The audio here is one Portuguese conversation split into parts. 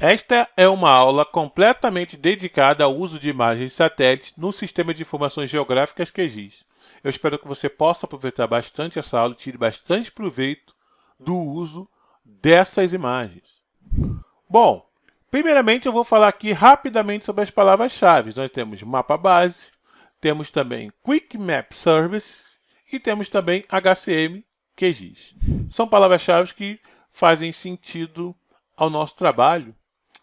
Esta é uma aula completamente dedicada ao uso de imagens satélites no Sistema de Informações Geográficas QGIS. Eu espero que você possa aproveitar bastante essa aula e tire bastante proveito do uso dessas imagens. Bom, primeiramente eu vou falar aqui rapidamente sobre as palavras-chave. Nós temos mapa base, temos também Quick Map Service e temos também HCM QGIS. São palavras-chave que fazem sentido ao nosso trabalho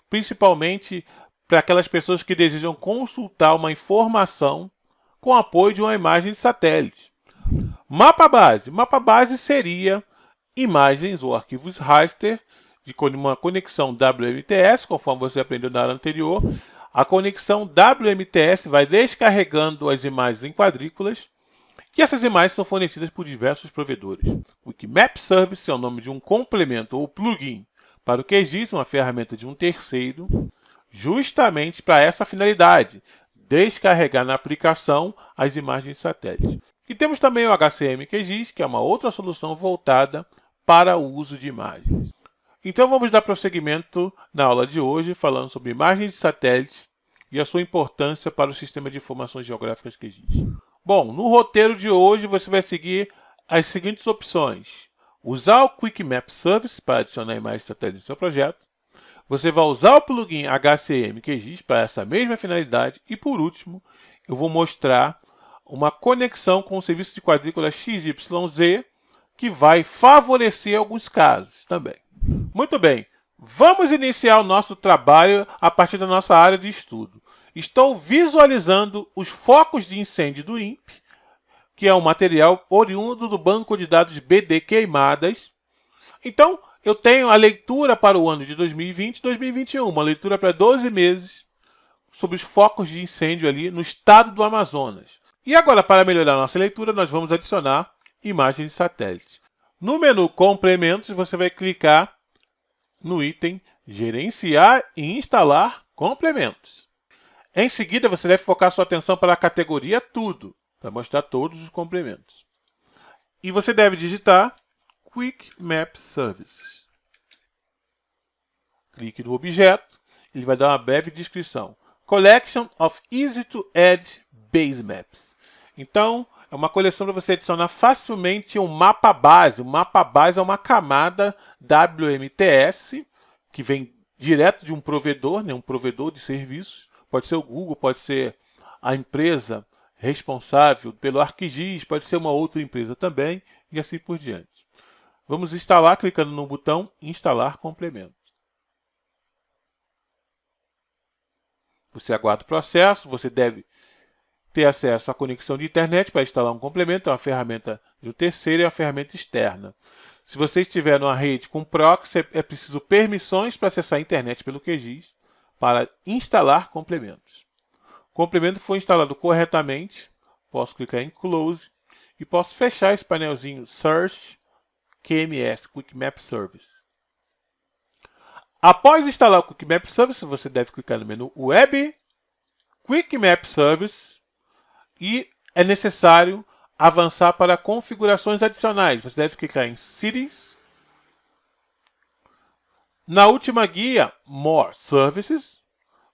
principalmente para aquelas pessoas que desejam consultar uma informação com apoio de uma imagem de satélite. Mapa base. Mapa base seria imagens ou arquivos raster de uma conexão WMTS, conforme você aprendeu na aula anterior. A conexão WMTS vai descarregando as imagens em quadrículas e essas imagens são fornecidas por diversos provedores. O Wikimap Service é o nome de um complemento ou plugin para o QGIS, uma ferramenta de um terceiro, justamente para essa finalidade, descarregar na aplicação as imagens de satélite. E temos também o HCM QGIS, que é uma outra solução voltada para o uso de imagens. Então vamos dar prosseguimento na aula de hoje, falando sobre imagens de satélites e a sua importância para o sistema de informações geográficas QGIS. Bom, no roteiro de hoje você vai seguir as seguintes opções. Usar o Quick Map Service para adicionar imagens satélites no seu projeto. Você vai usar o plugin HCM QGIS para essa mesma finalidade. E, por último, eu vou mostrar uma conexão com o serviço de quadrícula XYZ que vai favorecer alguns casos também. Muito bem, vamos iniciar o nosso trabalho a partir da nossa área de estudo. Estou visualizando os focos de incêndio do INPE que é um material oriundo do banco de dados BD Queimadas. Então, eu tenho a leitura para o ano de 2020 e 2021, uma leitura para 12 meses sobre os focos de incêndio ali no estado do Amazonas. E agora, para melhorar nossa leitura, nós vamos adicionar imagens de satélite. No menu Complementos, você vai clicar no item Gerenciar e instalar complementos. Em seguida, você deve focar sua atenção para a categoria Tudo para mostrar todos os complementos. E você deve digitar Quick Map Service. Clique no objeto, ele vai dar uma breve descrição. Collection of Easy to Add Base Maps. Então, é uma coleção para você adicionar facilmente um mapa base. O mapa base é uma camada WMTS que vem direto de um provedor, né, um provedor de serviços. Pode ser o Google, pode ser a empresa responsável pelo ArcGIS, pode ser uma outra empresa também, e assim por diante. Vamos instalar clicando no botão Instalar complemento. Você aguarda o processo, você deve ter acesso à conexão de internet para instalar um complemento, é uma ferramenta de um terceiro e uma ferramenta externa. Se você estiver numa rede com proxy, é preciso permissões para acessar a internet pelo QGIS para instalar complementos. O complemento foi instalado corretamente, posso clicar em Close e posso fechar esse painelzinho Search QMS, Quick Map Service. Após instalar o Quick Map Service, você deve clicar no menu Web, Quick Map Service e é necessário avançar para configurações adicionais. Você deve clicar em Cities. Na última guia, More Services,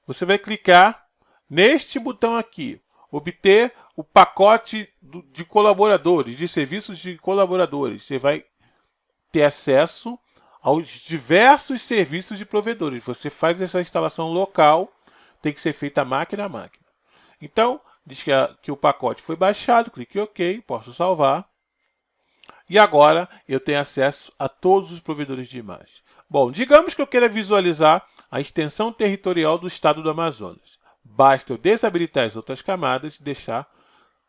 você vai clicar neste botão aqui, obter o pacote de colaboradores, de serviços de colaboradores. Você vai ter acesso aos diversos serviços de provedores. Você faz essa instalação local, tem que ser feita máquina a máquina. Então, diz que, a, que o pacote foi baixado, clique em OK, posso salvar. E agora eu tenho acesso a todos os provedores de imagem. Bom, digamos que eu queira visualizar a extensão territorial do estado do Amazonas. Basta eu desabilitar as outras camadas e deixar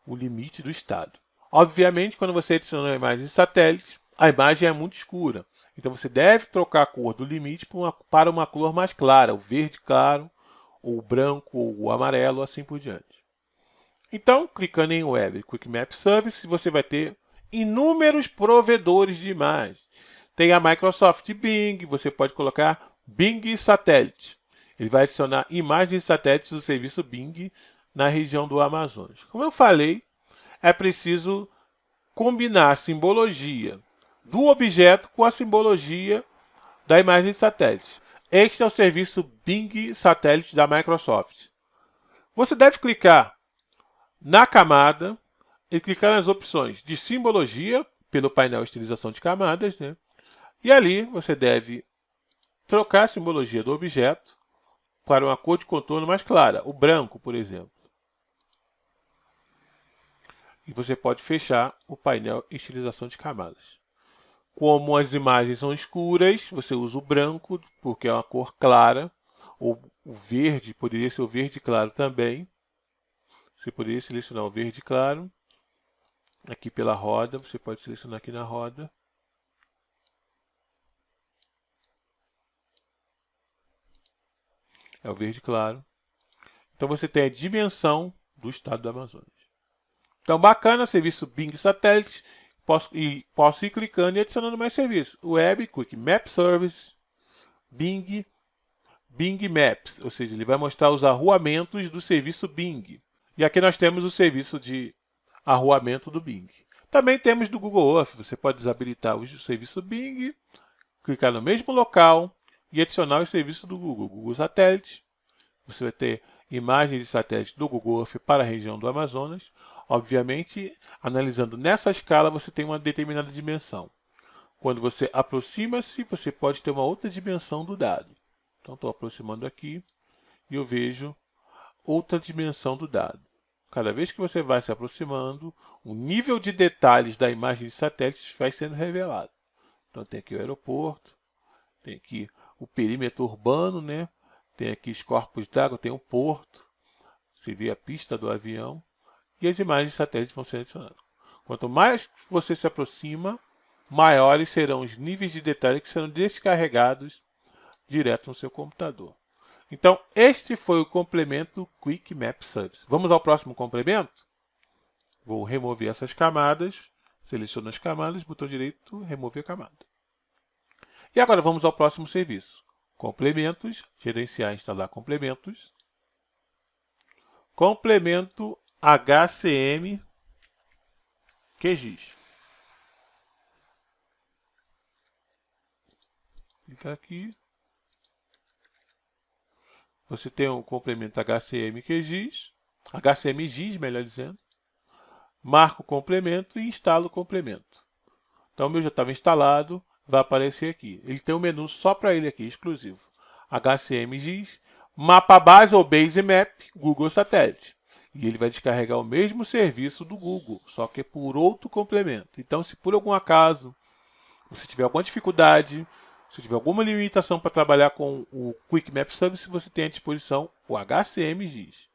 o limite do estado. Obviamente, quando você adiciona imagem de satélite, a imagem é muito escura. Então, você deve trocar a cor do limite para uma, para uma cor mais clara, o verde claro, ou o branco, ou o amarelo, assim por diante. Então, clicando em Web Quick Map Service, você vai ter inúmeros provedores de imagens. Tem a Microsoft Bing, você pode colocar Bing Satélite. Ele vai adicionar imagens satélites do serviço Bing na região do Amazonas. Como eu falei, é preciso combinar a simbologia do objeto com a simbologia da imagem satélite. Este é o serviço Bing Satélite da Microsoft. Você deve clicar na camada e clicar nas opções de simbologia, pelo painel estilização de camadas, né? e ali você deve trocar a simbologia do objeto para uma cor de contorno mais clara, o branco, por exemplo. E você pode fechar o painel estilização de camadas. Como as imagens são escuras, você usa o branco, porque é uma cor clara, ou o verde, poderia ser o verde claro também. Você poderia selecionar o verde claro. Aqui pela roda, você pode selecionar aqui na roda. É o verde claro. Então você tem a dimensão do estado do Amazonas. Então bacana, serviço Bing Satellite. Posso, e posso ir clicando e adicionando mais serviços. Web, Quick Map Service, Bing, Bing Maps. Ou seja, ele vai mostrar os arruamentos do serviço Bing. E aqui nós temos o serviço de arruamento do Bing. Também temos do Google Earth. Você pode desabilitar o serviço Bing, clicar no mesmo local e adicionar o serviço do Google. Google Satélite. Você vai ter imagens de satélite do Google Earth para a região do Amazonas. Obviamente, analisando nessa escala, você tem uma determinada dimensão. Quando você aproxima-se, você pode ter uma outra dimensão do dado. Então, estou aproximando aqui e eu vejo outra dimensão do dado. Cada vez que você vai se aproximando, o nível de detalhes da imagem de satélite vai sendo revelado. Então, tem aqui o aeroporto, tem aqui o perímetro urbano, né? tem aqui os corpos d'água, tem o porto, você vê a pista do avião, e as imagens de satélite vão ser adicionadas. Quanto mais você se aproxima, maiores serão os níveis de detalhe que serão descarregados direto no seu computador. Então, este foi o complemento Quick Map Service. Vamos ao próximo complemento? Vou remover essas camadas, seleciono as camadas, botão direito, remover a camada. E agora vamos ao próximo serviço. Complementos, gerenciar e instalar complementos. Complemento HCM QGIS. Clica aqui. Você tem o complemento HCM QGIS, HCM GIS, melhor dizendo. Marco o complemento e instalo o complemento. Então, o meu já estava instalado, vai aparecer aqui. Ele tem um menu só para ele aqui, exclusivo. HCM GIS, mapa base ou base map, Google Satélite. E ele vai descarregar o mesmo serviço do Google, só que por outro complemento. Então, se por algum acaso você tiver alguma dificuldade, se tiver alguma limitação para trabalhar com o Quick Map Service, você tem à disposição o HCM GIS.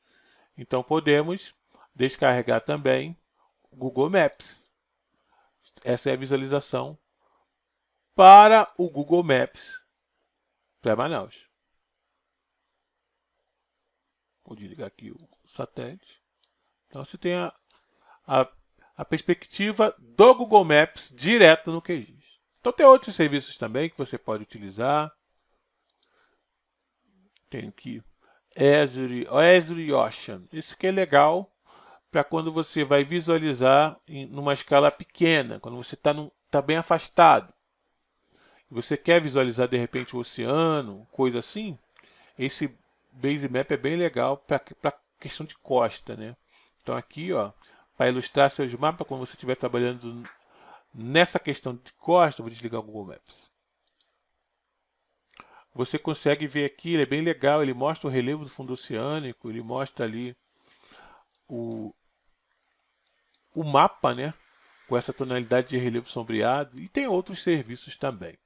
Então, podemos descarregar também o Google Maps. Essa é a visualização para o Google Maps para Manaus. Vou desligar aqui o satélite. Então você tem a, a, a perspectiva do Google Maps direto no QGIS. Então tem outros serviços também que você pode utilizar. Tem aqui Azure, Azure Ocean. Esse aqui é legal para quando você vai visualizar em numa escala pequena, quando você está tá bem afastado. Você quer visualizar de repente o oceano, coisa assim, esse Base Map é bem legal para questão de costa, né? Então aqui, ó, para ilustrar seus mapas, quando você estiver trabalhando nessa questão de costa, vou desligar o Google Maps. Você consegue ver aqui, ele é bem legal, ele mostra o relevo do fundo oceânico, ele mostra ali o, o mapa, né? Com essa tonalidade de relevo sombreado, e tem outros serviços também.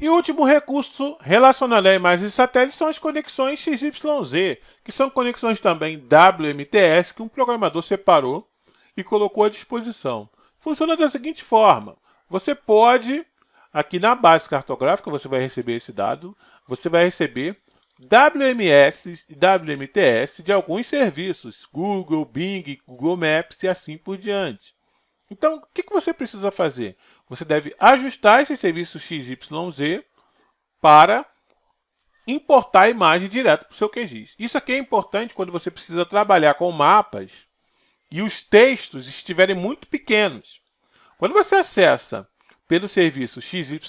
E o último recurso relacionado a imagens de satélite são as conexões XYZ, que são conexões também WMTS que um programador separou e colocou à disposição. Funciona da seguinte forma, você pode, aqui na base cartográfica, você vai receber esse dado, você vai receber WMS e WMTS de alguns serviços, Google, Bing, Google Maps e assim por diante. Então, o que você precisa fazer? Você deve ajustar esse serviço XYZ para importar a imagem direto para o seu QGIS. Isso aqui é importante quando você precisa trabalhar com mapas e os textos estiverem muito pequenos. Quando você acessa pelo serviço XYZ,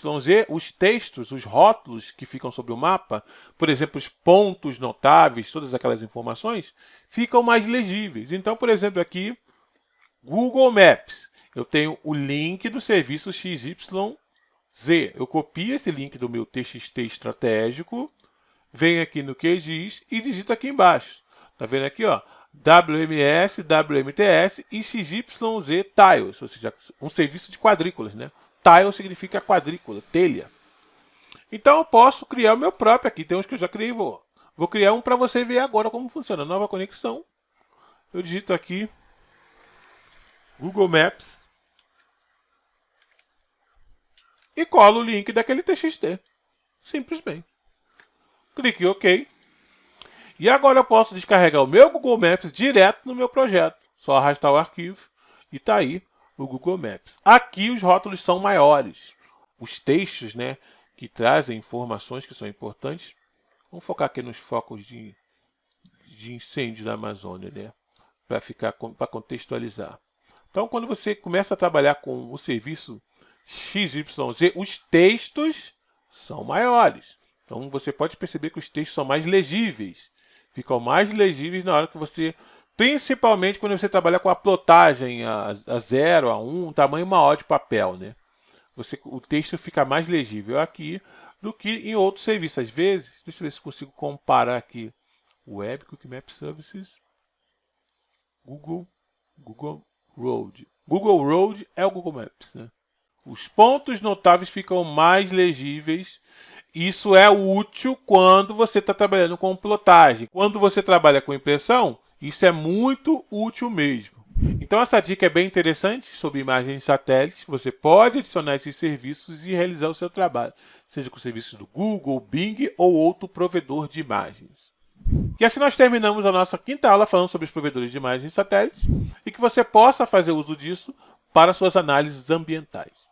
os textos, os rótulos que ficam sobre o mapa, por exemplo, os pontos notáveis, todas aquelas informações, ficam mais legíveis. Então, por exemplo, aqui, Google Maps, eu tenho o link do serviço XYZ. Eu copio esse link do meu TXT estratégico, venho aqui no QGIS e digito aqui embaixo. Está vendo aqui, ó? WMS, WMTS e XYZ Tiles, ou seja, um serviço de quadrículas, né? Tile significa quadrícula, telha. Então eu posso criar o meu próprio aqui. Tem uns que eu já criei. Vou, vou criar um para você ver agora como funciona. Nova conexão. Eu digito aqui Google Maps e colo o link daquele TXT. Simplesmente. Clique em OK. E agora eu posso descarregar o meu Google Maps direto no meu projeto. Só arrastar o arquivo e está aí o Google Maps. Aqui os rótulos são maiores. Os textos né, que trazem informações que são importantes. Vamos focar aqui nos focos de, de incêndio da Amazônia, né? Para ficar para contextualizar. Então, quando você começa a trabalhar com o serviço XYZ, os textos são maiores. Então, você pode perceber que os textos são mais legíveis. Ficam mais legíveis na hora que você Principalmente quando você trabalha com a plotagem a, a 0, a 1, um, tamanho maior de papel. Né? Você, o texto fica mais legível aqui do que em outros serviços. Às vezes, deixa eu ver se consigo comparar aqui. Web Quick Map Services, Google, Google Road. Google Road é o Google Maps. Né? Os pontos notáveis ficam mais legíveis. Isso é útil quando você está trabalhando com plotagem. Quando você trabalha com impressão, isso é muito útil mesmo. Então essa dica é bem interessante sobre imagens satélites. Você pode adicionar esses serviços e realizar o seu trabalho, seja com serviços do Google, Bing ou outro provedor de imagens. E assim nós terminamos a nossa quinta aula falando sobre os provedores de imagens satélites e que você possa fazer uso disso para suas análises ambientais.